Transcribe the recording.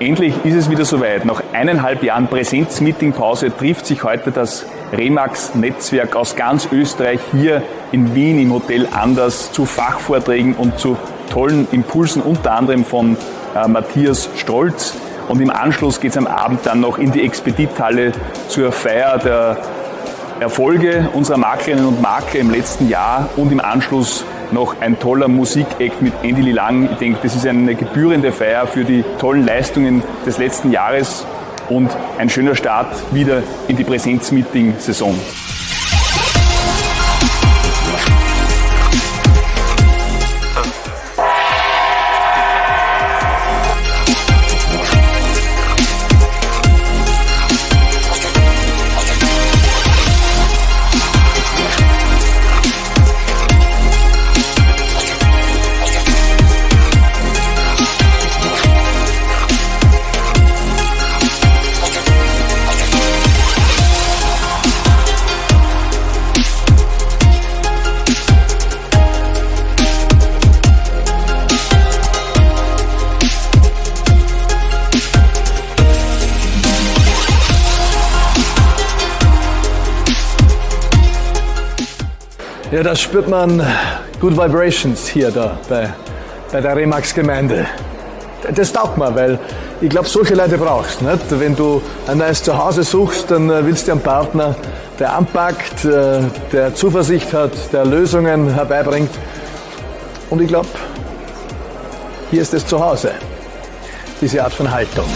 Endlich ist es wieder soweit. Nach eineinhalb Jahren Präsenz-Meeting-Pause trifft sich heute das Remax-Netzwerk aus ganz Österreich hier in Wien im Hotel Anders zu Fachvorträgen und zu tollen Impulsen, unter anderem von äh, Matthias Strolz. Und im Anschluss geht es am Abend dann noch in die Expedithalle zur Feier der Erfolge unserer Maklerinnen und Makler im letzten Jahr und im Anschluss noch ein toller Musikakt mit Andy Lang. Ich denke, das ist eine gebührende Feier für die tollen Leistungen des letzten Jahres und ein schöner Start wieder in die Präsenzmeeting-Saison. Ja, da spürt man Good Vibrations hier da bei, bei der Remax-Gemeinde. Das taugt mir, weil ich glaube, solche Leute brauchst. Nicht? Wenn du ein neues Zuhause suchst, dann äh, willst du einen Partner, der anpackt, äh, der Zuversicht hat, der Lösungen herbeibringt. Und ich glaube, hier ist das Zuhause, diese Art von Haltung.